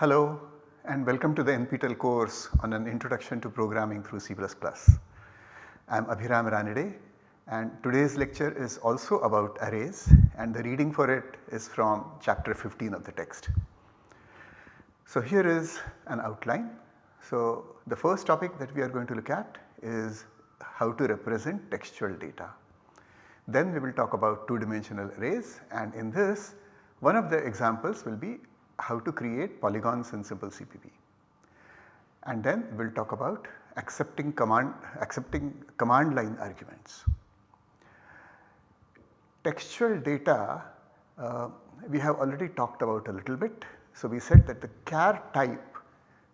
Hello and welcome to the NPTEL course on an introduction to programming through C++. I am Abhiram Ranade and today's lecture is also about arrays and the reading for it is from chapter 15 of the text. So here is an outline. So the first topic that we are going to look at is how to represent textual data. Then we will talk about two dimensional arrays and in this one of the examples will be how to create polygons in simple CPP. And then we will talk about accepting command, accepting command line arguments. Textual data uh, we have already talked about a little bit. So we said that the char type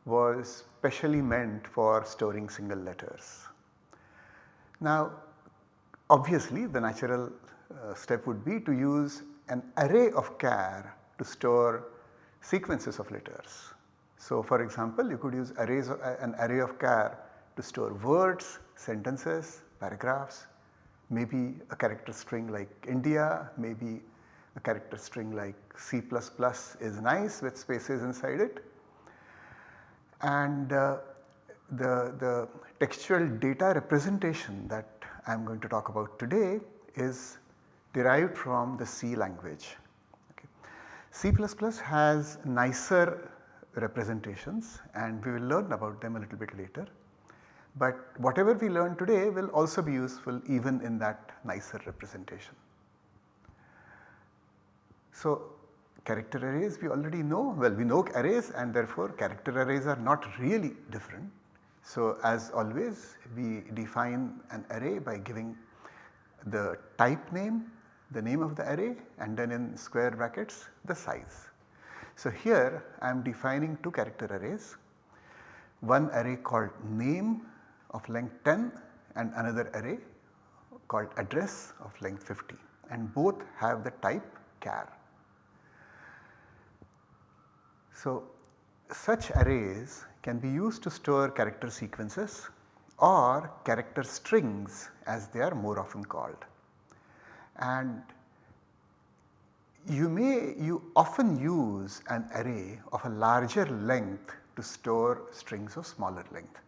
was specially meant for storing single letters. Now obviously the natural uh, step would be to use an array of char to store sequences of letters. So for example you could use arrays of, uh, an array of char to store words, sentences, paragraphs, maybe a character string like India, maybe a character string like C++ is nice with spaces inside it. And uh, the, the textual data representation that I am going to talk about today is derived from the C language. C++ has nicer representations and we will learn about them a little bit later. But whatever we learn today will also be useful even in that nicer representation. So character arrays we already know, well we know arrays and therefore character arrays are not really different. So as always we define an array by giving the type name the name of the array and then in square brackets the size. So here I am defining two character arrays, one array called name of length 10 and another array called address of length 50 and both have the type char. So such arrays can be used to store character sequences or character strings as they are more often called and you may you often use an array of a larger length to store strings of smaller length.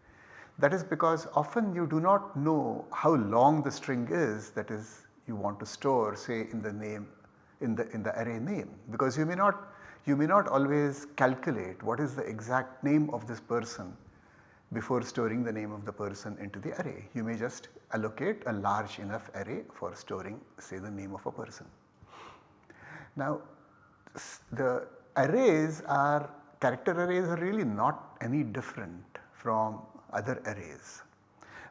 That is because often you do not know how long the string is that is you want to store say in the name in the in the array name because you may not you may not always calculate what is the exact name of this person before storing the name of the person into the array. You may just allocate a large enough array for storing say the name of a person. Now the arrays are character arrays are really not any different from other arrays.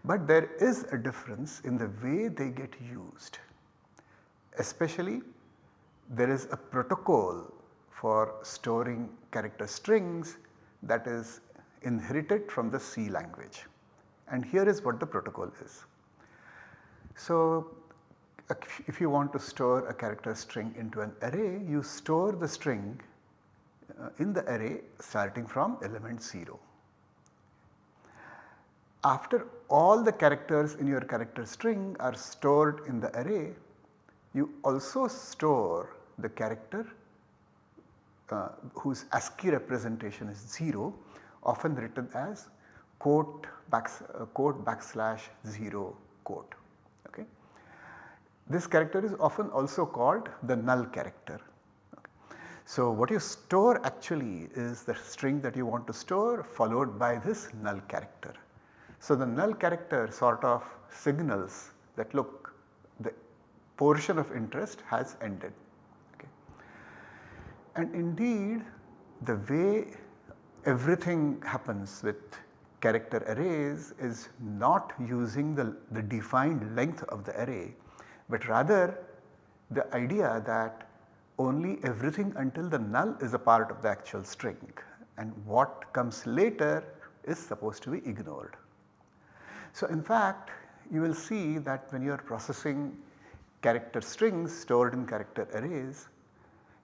But there is a difference in the way they get used. Especially there is a protocol for storing character strings that is inherited from the C language and here is what the protocol is. So if you want to store a character string into an array you store the string uh, in the array starting from element 0. After all the characters in your character string are stored in the array you also store the character uh, whose ASCII representation is 0 often written as quote, back, uh, quote backslash 0 quote. Okay. This character is often also called the null character. So what you store actually is the string that you want to store followed by this null character. So the null character sort of signals that look the portion of interest has ended. Okay. And indeed the way everything happens with character arrays is not using the, the defined length of the array, but rather the idea that only everything until the null is a part of the actual string and what comes later is supposed to be ignored. So in fact you will see that when you are processing character strings stored in character arrays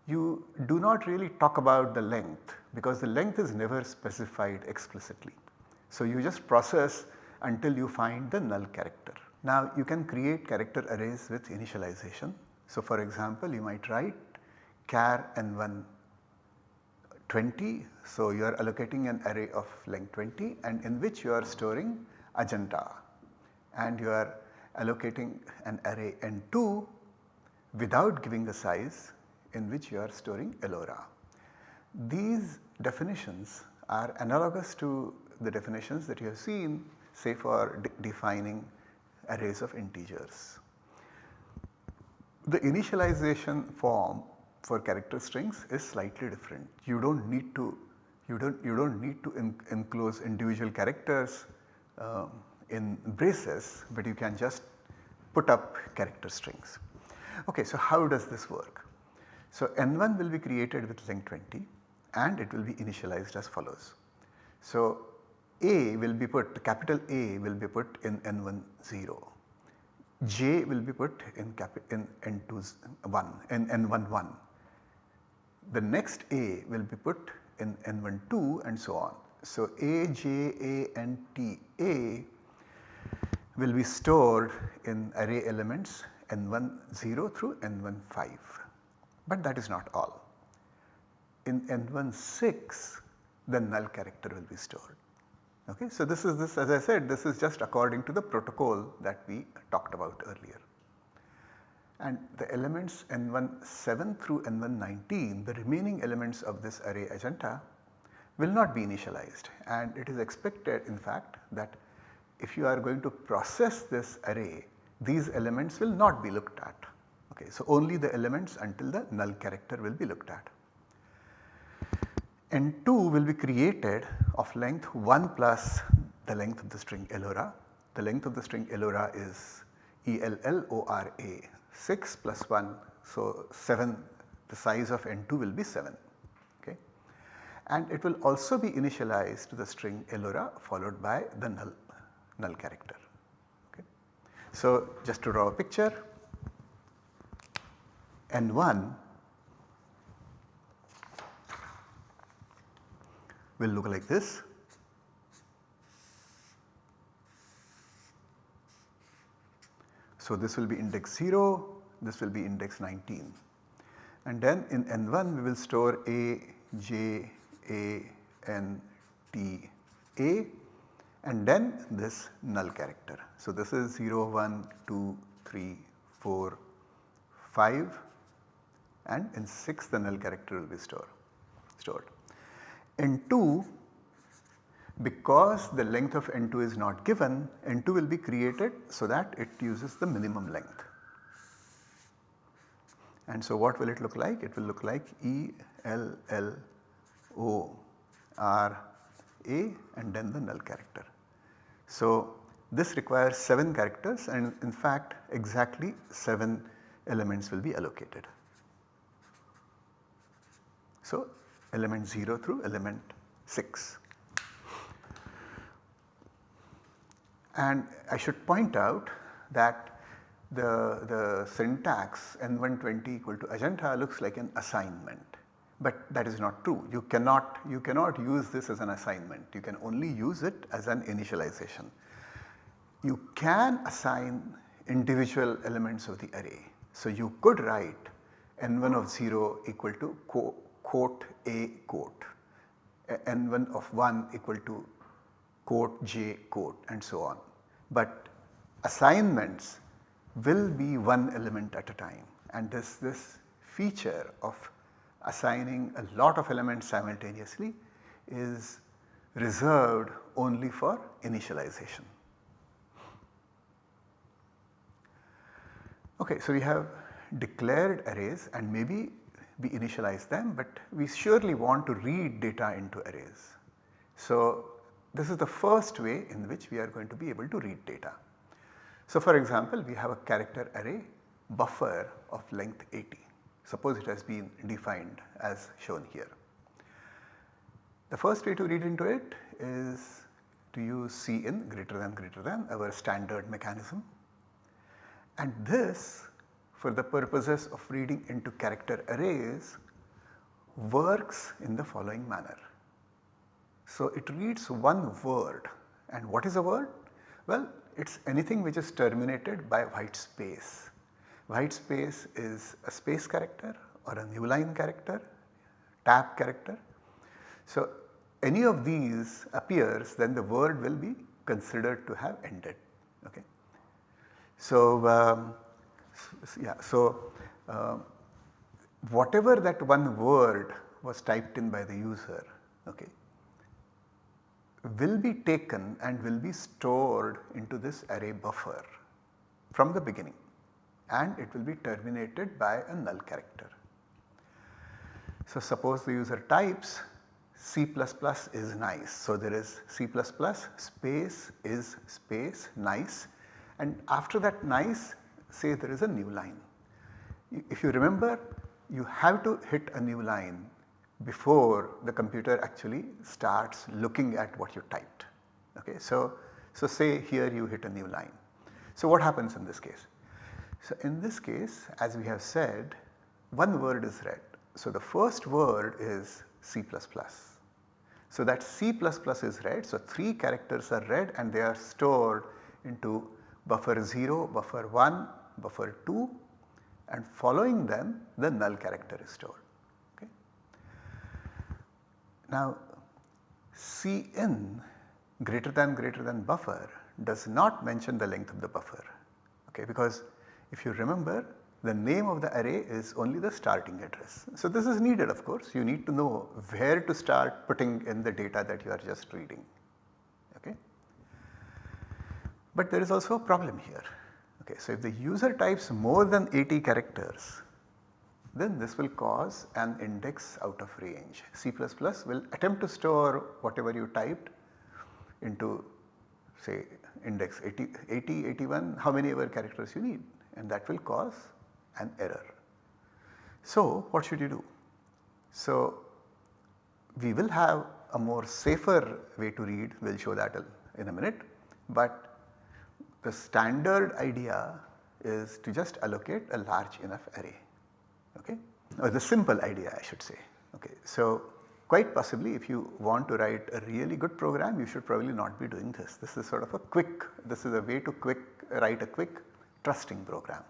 you do not really talk about the length because the length is never specified explicitly. So you just process until you find the null character. Now you can create character arrays with initialization. So for example you might write char n1 20. So, you are allocating an array of length 20 and in which you are storing Ajanta and you are allocating an array n2 without giving a size in which you are storing Ellora. These definitions are analogous to the definitions that you have seen say for de defining arrays of integers. The initialization form for character strings is slightly different. You do not need to you do not you do not need to in, enclose individual characters uh, in braces, but you can just put up character strings. Okay, so how does this work? So n1 will be created with length 20 and it will be initialized as follows. So A will be put capital A will be put in n1 0, J will be put in, in n2 1 in n1 1. The next A will be put in n1 2 and so on. So A, J, A and T, A will be stored in array elements n1 0 through n1 5, but that is not all in n1 6 the null character will be stored. Okay. So, this is this as I said this is just according to the protocol that we talked about earlier. And the elements n1 7 through n1 19 the remaining elements of this array Ajanta will not be initialized and it is expected in fact that if you are going to process this array these elements will not be looked at. Okay. So, only the elements until the null character will be looked at. N2 will be created of length 1 plus the length of the string Ellora. The length of the string Ellora is ELLORA 6 plus 1. So, 7 the size of N2 will be 7 okay. and it will also be initialized to the string Ellora followed by the null, null character. Okay. So, just to draw a picture N1 will look like this. So, this will be index 0, this will be index 19 and then in n1 we will store a, j, a, n, t, a and then this null character. So, this is 0, 1, 2, 3, 4, 5 and in 6 the null character will be store, stored. N2 because the length of N2 is not given, N2 will be created so that it uses the minimum length. And so what will it look like? It will look like E L L O R A and then the null character. So this requires 7 characters and in fact exactly 7 elements will be allocated. So element 0 through element 6. And I should point out that the, the syntax n120 equal to Ajanta looks like an assignment, but that is not true. You cannot, you cannot use this as an assignment, you can only use it as an initialization. You can assign individual elements of the array. So, you could write n1 of 0 equal to quote A quote, n1 of 1 equal to quote J quote and so on. But assignments will be one element at a time and this, this feature of assigning a lot of elements simultaneously is reserved only for initialization. Okay, so we have declared arrays and maybe we initialize them, but we surely want to read data into arrays. So, this is the first way in which we are going to be able to read data. So, for example, we have a character array buffer of length 80. Suppose it has been defined as shown here. The first way to read into it is to use Cin greater than greater than our standard mechanism and this for the purposes of reading into character arrays works in the following manner. So, it reads one word and what is a word? Well, it is anything which is terminated by white space. White space is a space character or a new line character, tab character So any of these appears then the word will be considered to have ended. Okay. So, um, yeah, so uh, whatever that one word was typed in by the user okay, will be taken and will be stored into this array buffer from the beginning and it will be terminated by a null character. So suppose the user types C++ is nice. So there is C++ space is space nice and after that nice say there is a new line. If you remember you have to hit a new line before the computer actually starts looking at what you typed. Okay. So, so say here you hit a new line. So what happens in this case? So in this case as we have said one word is read. So the first word is C++. So that C++ is read. So 3 characters are read and they are stored into buffer 0, buffer 1, buffer 2 and following them the null character is stored. Okay. Now Cin greater than greater than buffer does not mention the length of the buffer okay, because if you remember the name of the array is only the starting address. So this is needed of course you need to know where to start putting in the data that you are just reading. Okay. But there is also a problem here. Okay, so if the user types more than 80 characters then this will cause an index out of range. C++ will attempt to store whatever you typed into say index 80, 80, 81 how many ever characters you need and that will cause an error. So what should you do? So we will have a more safer way to read we will show that in a minute but the standard idea is to just allocate a large enough array okay or the simple idea I should say okay. So quite possibly if you want to write a really good program you should probably not be doing this. This is sort of a quick this is a way to quick write a quick trusting program.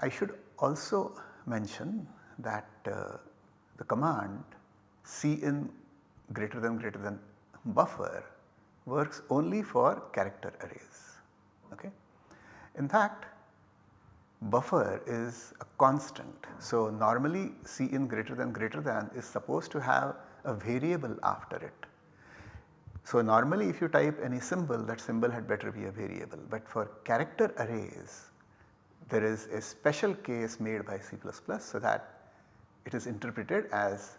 I should also mention that uh, the command cin greater than greater than buffer works only for character arrays. Okay. In fact buffer is a constant. So normally cin greater than greater than is supposed to have a variable after it. So normally if you type any symbol that symbol had better be a variable but for character arrays there is a special case made by C++ so that it is interpreted as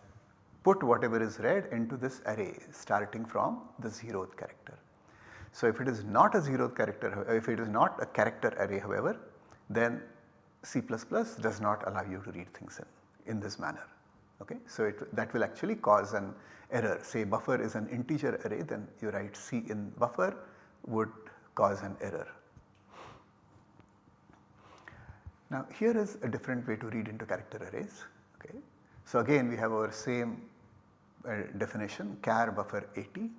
put whatever is read into this array starting from the zeroth character. So if it is not a zeroth character, if it is not a character array however, then C++ does not allow you to read things in, in this manner. Okay? So it, that will actually cause an error say buffer is an integer array then you write C in buffer would cause an error. Now here is a different way to read into character arrays. Okay. So again we have our same Uh, definition char buffer 80.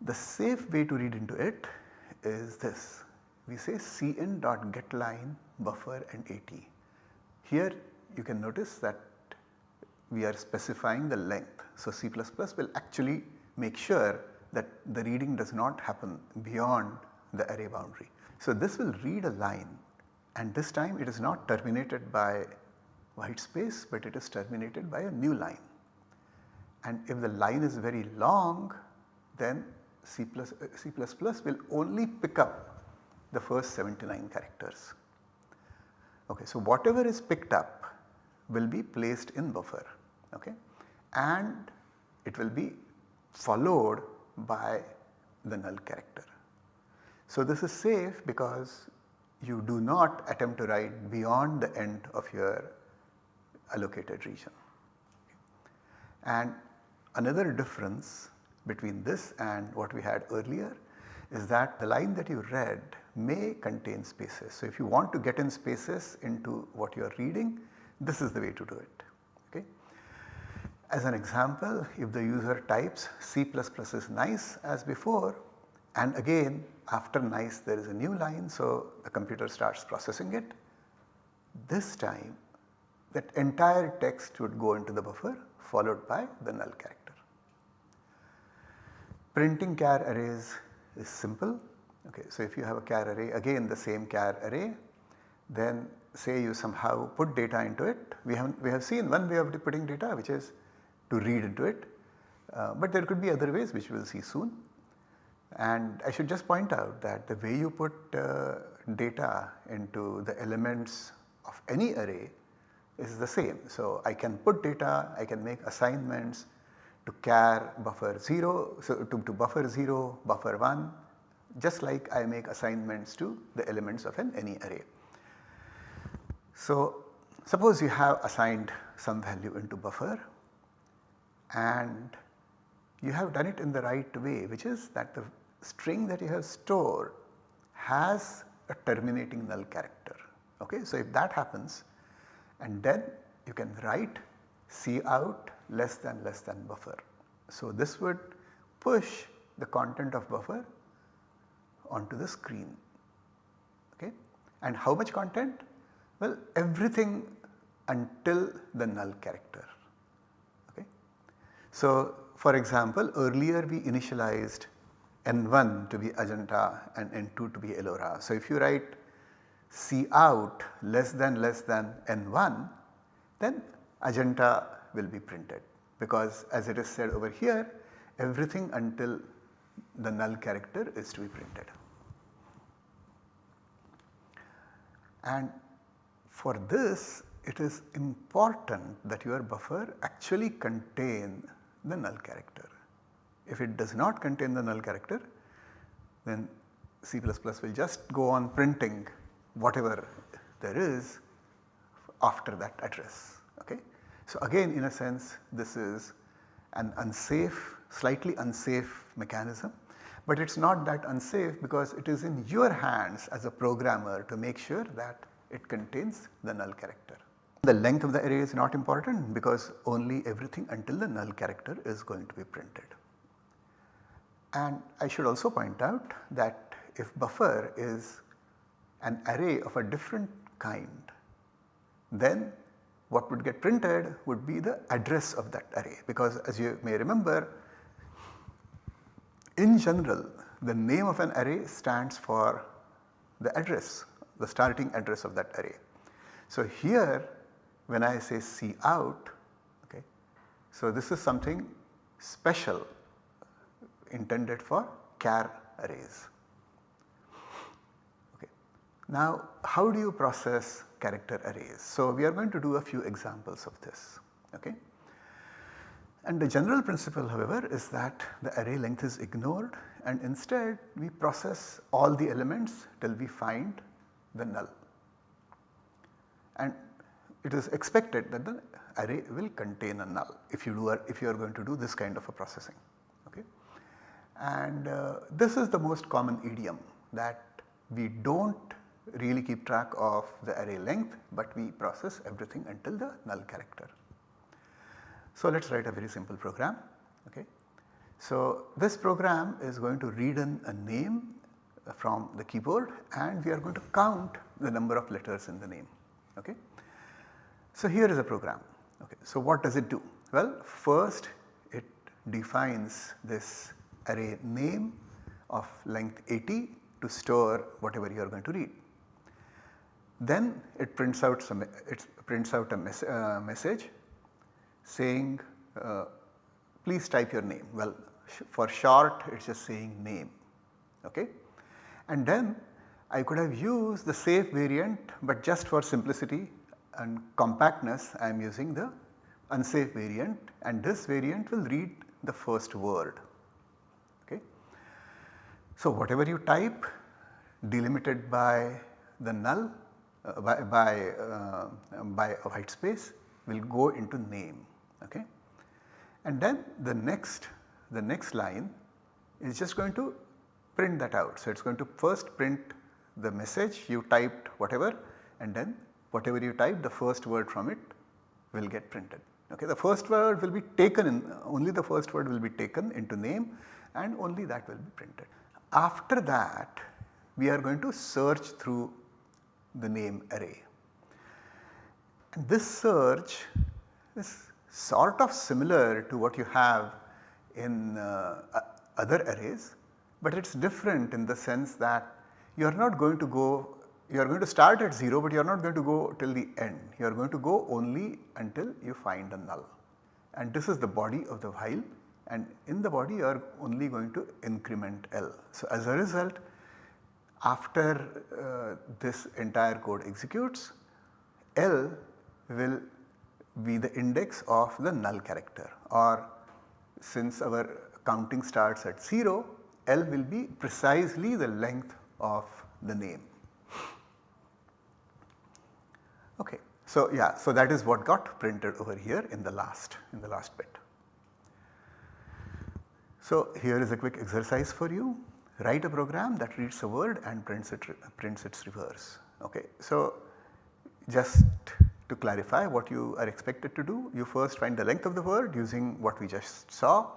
The safe way to read into it is this we say cin dot get line buffer and 80. Here you can notice that we are specifying the length. So C++ plus will actually make sure that the reading does not happen beyond the array boundary. So this will read a line and this time it is not terminated by white space but it is terminated by a new line. And if the line is very long then C++, plus, uh, C++ will only pick up the first 79 characters. Okay, so whatever is picked up will be placed in buffer okay, and it will be followed by the null character. So this is safe because you do not attempt to write beyond the end of your allocated region. And another difference between this and what we had earlier is that the line that you read may contain spaces. So if you want to get in spaces into what you are reading, this is the way to do it. Okay. As an example, if the user types C++ is nice as before and again after nice there is a new line so the computer starts processing it. This time that entire text would go into the buffer followed by the null character. Printing char arrays is simple. Okay, so if you have a char array again the same char array then say you somehow put data into it. We have, we have seen one way of putting data which is to read into it, uh, but there could be other ways which we will see soon. And I should just point out that the way you put uh, data into the elements of any array is the same. So, I can put data, I can make assignments to char buffer 0, so to, to buffer 0, buffer 1 just like I make assignments to the elements of an any array. So, suppose you have assigned some value into buffer and you have done it in the right way which is that the string that you have stored has a terminating null character. Okay? So, if that happens and then you can write cout less than less than buffer. So, this would push the content of buffer onto the screen. Okay? And how much content? Well, everything until the null character. Okay? So, for example, earlier we initialized N1 to be Ajanta and N2 to be Ellora. So, if you write cout less than less than N1 then Ajanta will be printed because as it is said over here everything until the null character is to be printed. And for this it is important that your buffer actually contain the null character. If it does not contain the null character then C++ will just go on printing whatever there is after that address. So, again in a sense this is an unsafe slightly unsafe mechanism, but it is not that unsafe because it is in your hands as a programmer to make sure that it contains the null character. The length of the array is not important because only everything until the null character is going to be printed. And I should also point out that if buffer is an array of a different kind, then what would get printed would be the address of that array because as you may remember in general the name of an array stands for the address, the starting address of that array. So here when I say cout, okay, so this is something special intended for char arrays. Now how do you process character arrays? So we are going to do a few examples of this. Okay. And the general principle however is that the array length is ignored and instead we process all the elements till we find the null. And it is expected that the array will contain a null if you do if you are going to do this kind of a processing. Okay. And uh, this is the most common idiom that we do not really keep track of the array length, but we process everything until the null character. So, let us write a very simple program. Okay. So, this program is going to read in a name from the keyboard and we are going to count the number of letters in the name. Okay. So, here is a program. Okay. So, what does it do? Well, first it defines this array name of length 80 to store whatever you are going to read. Then it prints out some it prints out a mes uh, message saying uh, please type your name. Well sh for short it is just saying name okay. And then I could have used the safe variant but just for simplicity and compactness I am using the unsafe variant and this variant will read the first word Okay. so, whatever you type delimited by the null by, by, uh, by white space will go into name okay. And then the next the next line is just going to print that out. So, it is going to first print the message you typed whatever and then whatever you type the first word from it will get printed. Okay. The first word will be taken in only the first word will be taken into name and only that will be printed. After that we are going to search through the name array. And this search is sort of similar to what you have in uh, other arrays, but it is different in the sense that you are not going to go you are going to start at 0 but you are not going to go till the end. You are going to go only until you find a null and this is the body of the while and in the body you are only going to increment L. So, as a result after uh, this entire code executes L will be the index of the null character or since our counting starts at 0 L will be precisely the length of the name. Okay. So, yeah, so that is what got printed over here in the last in the last bit. So, here is a quick exercise for you write a program that reads a word and prints it prints its reverse. Okay. So, just to clarify what you are expected to do you first find the length of the word using what we just saw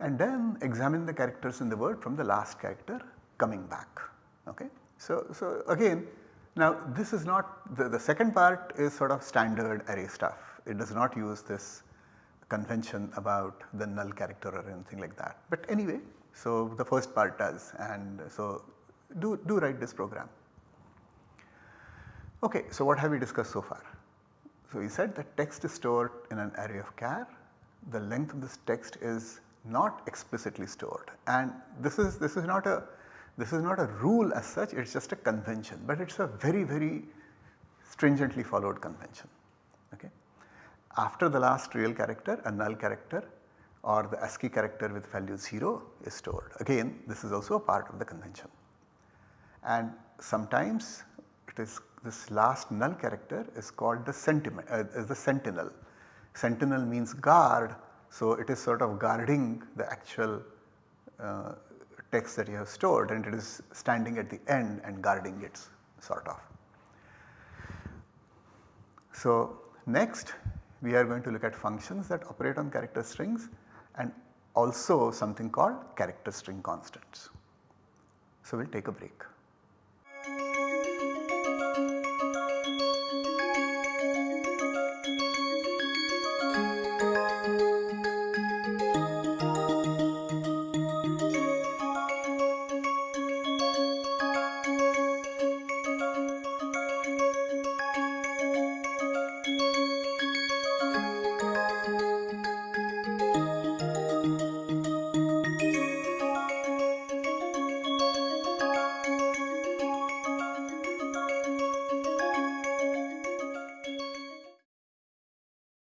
and then examine the characters in the word from the last character coming back. Okay. So, so again now this is not the, the second part is sort of standard array stuff it does not use this convention about the null character or anything like that. But anyway so the first part does and so do, do write this program. Okay, so what have we discussed so far? So we said that text is stored in an array of char, the length of this text is not explicitly stored and this is this is not a this is not a rule as such it is just a convention but it is a very very stringently followed convention. Okay. After the last real character a null character or the ASCII character with value 0 is stored. Again this is also a part of the convention. And sometimes it is this last null character is called the, sentiment, uh, the sentinel. Sentinel means guard so it is sort of guarding the actual uh, text that you have stored and it is standing at the end and guarding it sort of. So next we are going to look at functions that operate on character strings and also something called character string constants. So we will take a break.